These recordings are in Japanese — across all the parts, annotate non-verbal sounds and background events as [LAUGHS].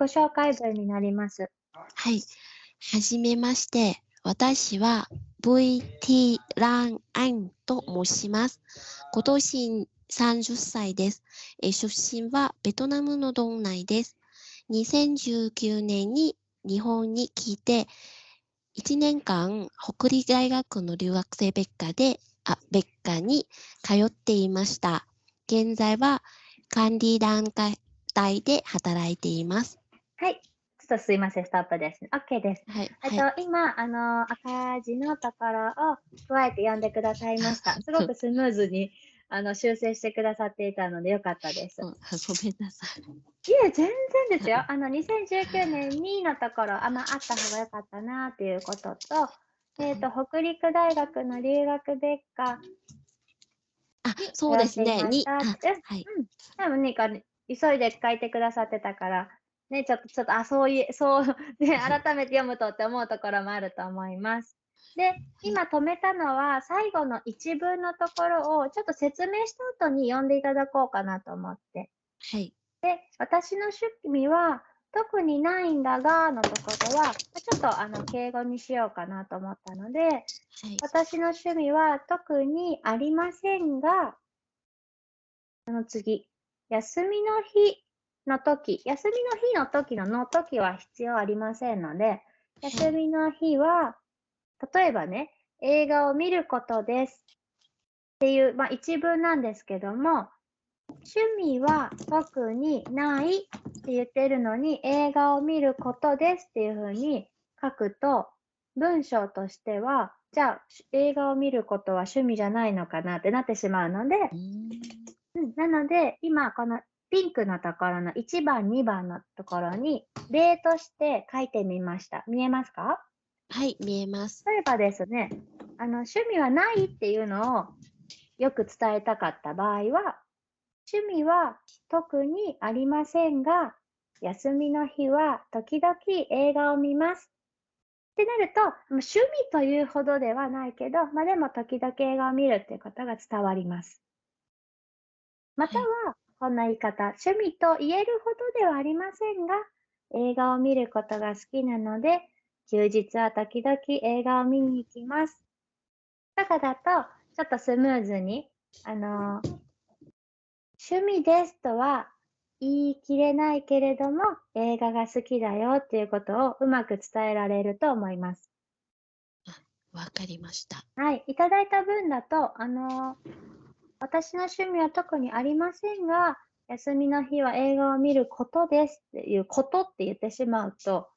己紹介文になります。はい。はじめまして。私は VT ランアンと申します。今年30歳です。え出身はベトナムの道内です。2019年に日本に来て、1年間北理大学の留学生別科で、あ、別科に通っていました。現在は管理団体で働いています。はい。ちょっとすいません、ストップです。OK です。はい。えっはいと、今、あの、赤字のところを加えて読んでくださいました。すごくスムーズに、あの、修正してくださっていたのでよかったです。[LAUGHS] うんごめんなさい。いえ、全然ですよ。あの、2019年2のところ、あ、まあ、あった方がよかったなっていうことと、えっ、と、北陸大学の留学別科、あ、そうですね。に、あ、やっていましたはい。多分ね、か急いで書いてくださってたから、ね、ちょっと、ちょっと、あ、そういう、そう、ね、改めて読むとって思うところもあると思います。で、今止めたのは、最後の一文のところを、ちょっと説明した後に読んでいただこうかなと思って。はい。で、私の趣味は、特にないんだが、のところは、ちょっとあの敬語にしようかなと思ったので、はい。私の趣味は特にありませんが、その次、休みの日の時、休みの日の時のの時は必要ありませんので、休みの日は、例えばね、映画を見ることですっていう、まあ一文なんですけども、趣味は特にないって言ってるのに、映画を見ることですっていうふうに書くと、文章としては、じゃあ映画を見ることは趣味じゃないのかなってなってしまうので、うん、なので、今このピンクのところの1番、2番のところに例として書いてみました。見えますか？はい、見えます。例えばですね、あの趣味はないっていうのをよく伝えたかった場合は、趣味は特にありませんが、休みの日は時々映画を見ます。ってなると、趣味というほどではないけど、まあでも時々映画を見るっていうことが伝わります。または、こんな言い方、趣味と言えるほどではありませんが、映画を見ることが好きなので、休日は時々映画を見に行きます。とかだと、ちょっとスムーズに、あのー趣味ですとは言い切れないけれども、映画が好きだよっていうことをうまく伝えられると思います。わかりました。はい。いただいた分だと、あのー私の趣味は特にありませんが、休みの日は映画を見ることですっていうことって言ってしまうと、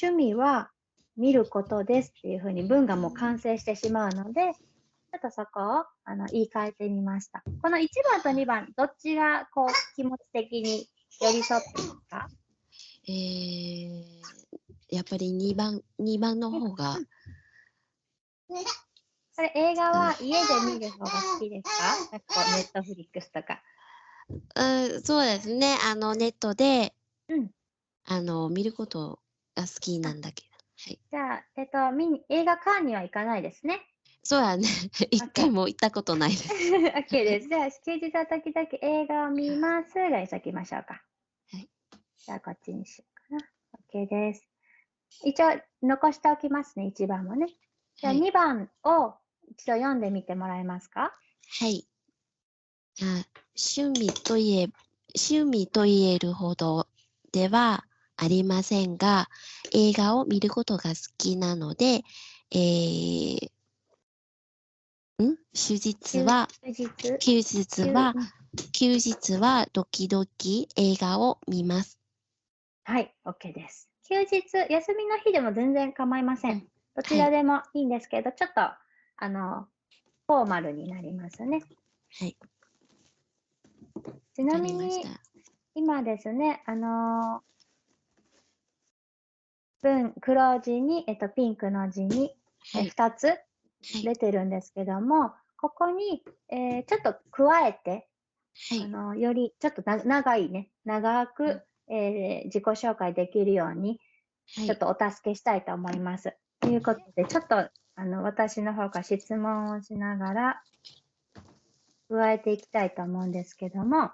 趣味は見ることですっていうふうに文がもう完成してしまうので、ちょっとそこをあの言い換えてみました。この1番と2番、どっちがこう気持ち的に寄り添ってますか？えー、やっぱり2番、2番の方が、これ映画は家で見る方が好きですか？ネットフリックスとか。うん、そうですね。あの、ネットで、うんあの、見ることが好きなんだけど。はい。じゃあ、えっと、見に映画館には行かないですね？そうやね。[LAUGHS] 一回も行ったことないです。[LAUGHS] OK です。じゃあ、休日は時々映画を見ますがにしときましょうか。はい。じゃあ、こっちにしようかな。OK です。一応、残しておきますね、1番もね。じゃあ、はい。2番を一度読んでみてもらえますか？はい。あ趣味といえ、趣味と言えるほどではありませんが、映画を見ることが好きなので、えー、ん？休日は、休日。休日は、うん休日は時々映画を見ます。はい、OK です。休日、休みの日でも全然構いませうんん。どちらでもいいんですけど、ちょっと、あの、フォーマルになりますね。はい。ちなみに。今ですね、あの文、黒字に、えっと、ピンクの字に、えはい。2つはい。出てるんですけども、ここに、えーちょっと加えて、はい。あの、より、ちょっとな長いね、長く、うんえー自己紹介できるように、はいちょっとお助けしたいと思います。ということで、ちょっと、あの、私の方から質問をしながら、加えていきたいと思うんですけども、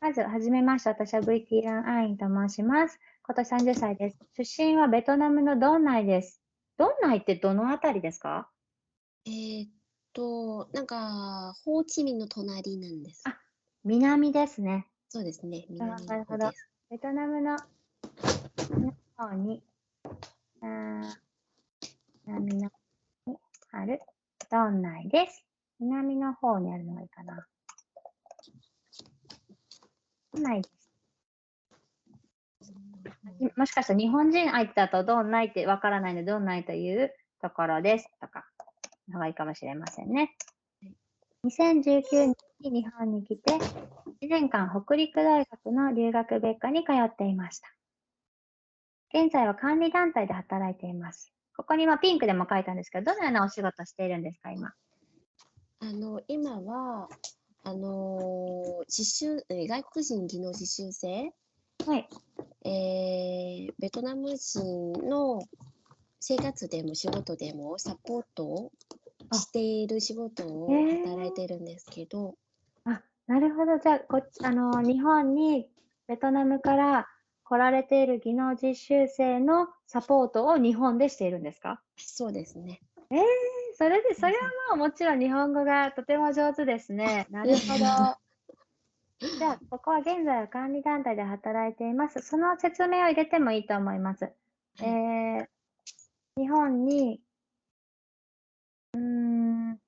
まず、はじめまして。私は VT ランアインと申します。今年30歳です。出身はベトナムのドンナイです。ドンナイってどのあたりですか？えーっと、なんか、ホーチミンの隣なんです。あ南ですね。そうですね。あ南なるほど。ベトナムの方に、南の方にあるドンナイです。南の方にあるのがいいかな。ドンナイです。もしかしたら日本人相手だとどんないってわからないので、どんないというところですとか、のがいいかもしれませんね。2019年に日本に来て、1年間北陸大学の留学別科に通っていました。現在は管理団体で働いています。ここにまあピンクでも書いたんですけど、どのようなお仕事をしているんですか、今？あの、今は、あのー実習、えー外国人技能実習生、はい。えーベトナム人の生活でも仕事でもサポートをあしている仕事を働いてるんですけど、あ、なるほど。じゃあ、こっち、あの、日本にベトナムから来られている技能実習生のサポートを日本でしているんですか？そうですね。えー、それで、それはまあもちろん日本語がとても上手ですね。なるほど。[LAUGHS] じゃあ、ここは現在は管理団体で働いています。その説明を入れてもいいと思います。えー、日本に、うーん、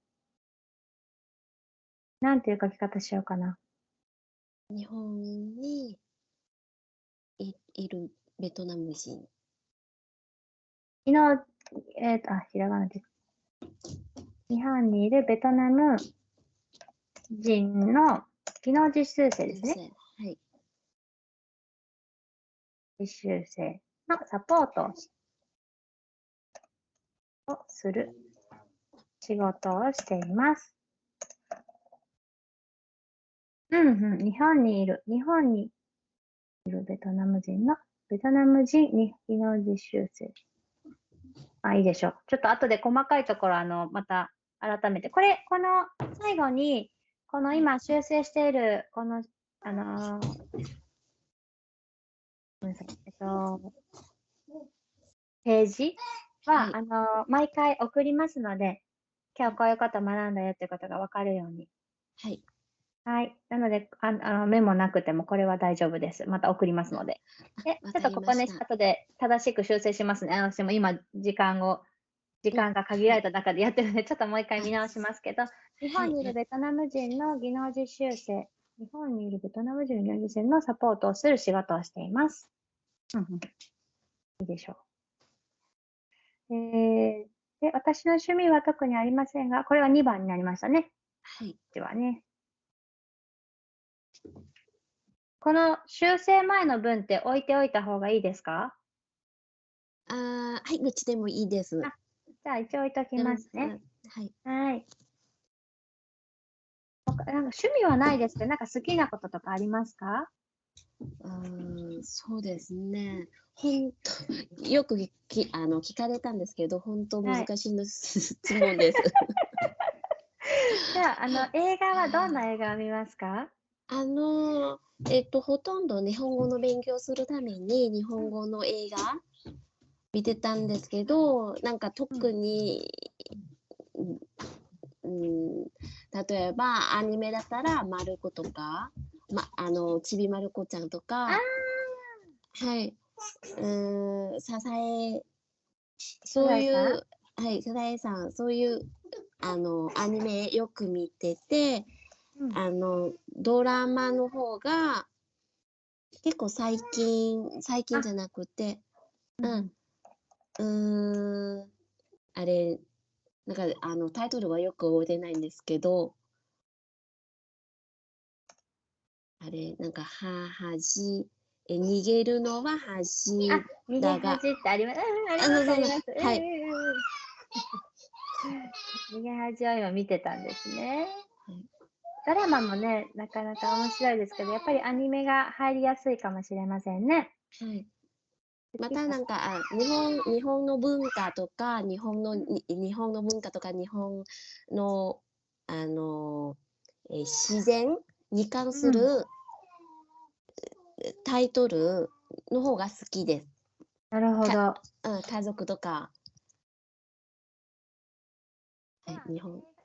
なんていう書き方しようかな。日本にいいるベトナム人。昨日、えっ、と、あ、ひらがなで。日本にいるベトナム人の技能実習生ですね。はい。実習生のサポートをする仕事をしています。うんうん、日本にいる、日本にいるベトナム人の、ベトナム人に技能実習生。あ、いいでしょう。ちょっと後で細かいところ、あの、また改めて。これ、この最後に、この今修正している、この、あのーごめんなさい。えっと、ページは、はいあの、毎回送りますので、今日こういうこと学んだよっていうことが分かるように。はい。はい。なので、ああのメモなくてもこれは大丈夫です。また送りますので。で、わちょっとここね後で正しく修正しますね。私も今、時間を、時間が限られた中でやってるので、ちょっともう一回見直しますけど、日本にいるベトナム人の技能実習生、日本にいるベトナム人の技能実習生のサポートをする仕事をしています。うんうんいいでしょう。えー、で、私の趣味は特にありませんが、これは2番になりましたね。はい。ではね。この修正前の文って置いておいた方がいいですか？あーはい、どっちでもいいです。あじゃあ一応置いときますね。はい。はい。他なんか趣味はないですけど、なんか好きなこととかありますか？うーん、そうですね。本当、よくきあの聞かれたんですけど、本当はい難しいの質問です。[LAUGHS] じゃあ、あの、映画はどんな映画を見ますか？あの、えっと、ほとんど日本語の勉強するために日本語の映画見てたんですけど、なんか特に、うんうん、例えばアニメだったら、まる子とか、ま、あの、ちびまる子ちゃんとか、はい、うーん、ささえ、そういサザエう、はい、さざえさん、そういう、あの、アニメよく見てて、うん。あの、ドラマの方が、結構最近、最近あじゃなくて、ううん。ん、うーん、あれ、なんか、あの、タイトルはよく覚えてないんですけど、あれ、なんか、は、はじ、え、逃げるのは恥あ逃げだが恥ってあります。うん、あります。はい。逃げ恥を今見てたん。ですねはい。ドラマもね、なかなか面白いですけど、やっぱりアニメが入りやすいかもしれませんね。はい。またなんか、あ日本、日本の文化とか、日本の、に日本の文化とか、日本の、あの、えー自然に関する、タイトルの方が好きです。なるほど。うん、家族とか。はい、日本。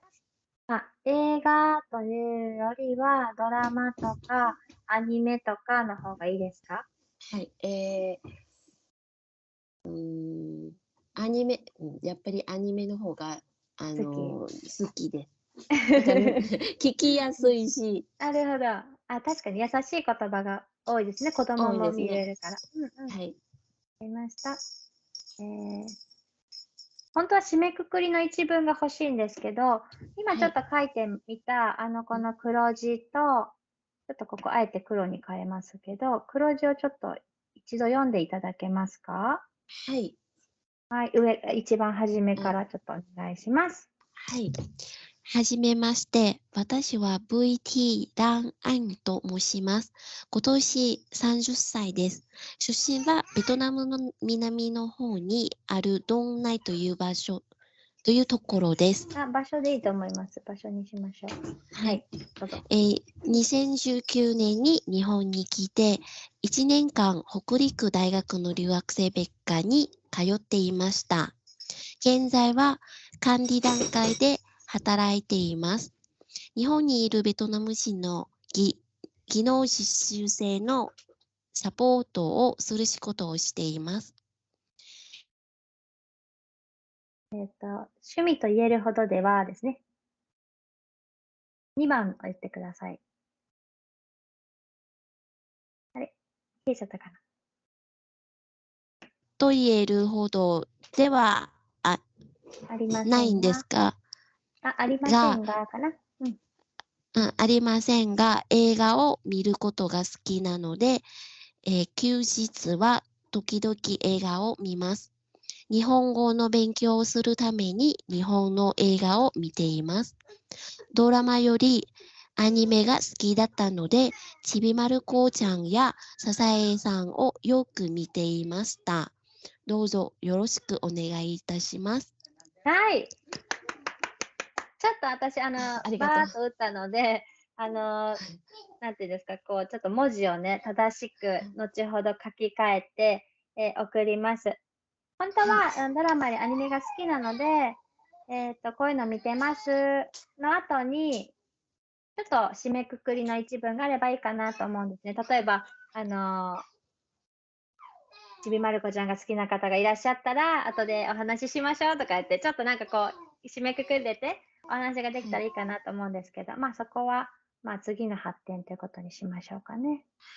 あ映画というよりは、ドラマとかアニメとかの方がいいですか？はい、えー、うーん、アニメ、うんやっぱりアニメの方が、あのー好きで [LAUGHS] 聞きやすいし、なるほど。あ、確かに優しい言葉が多いですね。子供も見れるから。うんうん。わかはい、りました。えー、本当は締めくくりの一文が欲しいんですけど、今ちょっと書いてみた、あの、この黒字と、ちょっとここあえて黒に変えますけど、黒字をちょっと一度読んでいただけますか？はい、はい、上、一番初めからちょっとお願いします。はい。はじめまして、私は VT ランアンと申します。今年30歳です。出身はベトナムの南の方にあるドンナイという場所、というところです。あ、場所でいいと思います。場所にしましょう。はい。えー2019年に日本に来て、1年間北陸大学の留学生別科に通っていました。現在は管理段階で働いています。日本にいるベトナム人の技技能実習生のサポートをする仕事をしています。えっ、と、趣味と言えるほどではですね。2番を言ってください。あれ？消えちゃったかな？と言えるほどではありませんがないんですが、あ、ありませんが、かな？うん。うん、ありませんが、映画を見ることが好きなので、えー休日は時々映画を見ます。日本語の勉強をするために日本の映画を見ています。ドラマよりアニメが好きだったので、ちびまる子ちゃんやささえさんをよく見ていました。どうぞよろしくお願いいたします。はい。ちょっと私、あの、[LAUGHS] ありがとうバーッと打ったので、あの、なんていうんですか、こう、ちょっと文字をね、正しく、後ほど書き換えて、えー送ります。本当は、うんドラマやアニメが好きなので、えっ、と、こういうの見てますの後に、ちょっと締めくくりの一文があればいいかなと思うんですね。例えば、あのーちびまる子ちゃんが好きな方がいらっしゃったら、後でお話ししましょうとか言って、ちょっとなんかこう、締めくくれて、お話ができたらいいかなと思うんですけど、まあそこは、まあ次の発展ということにしましょうかね。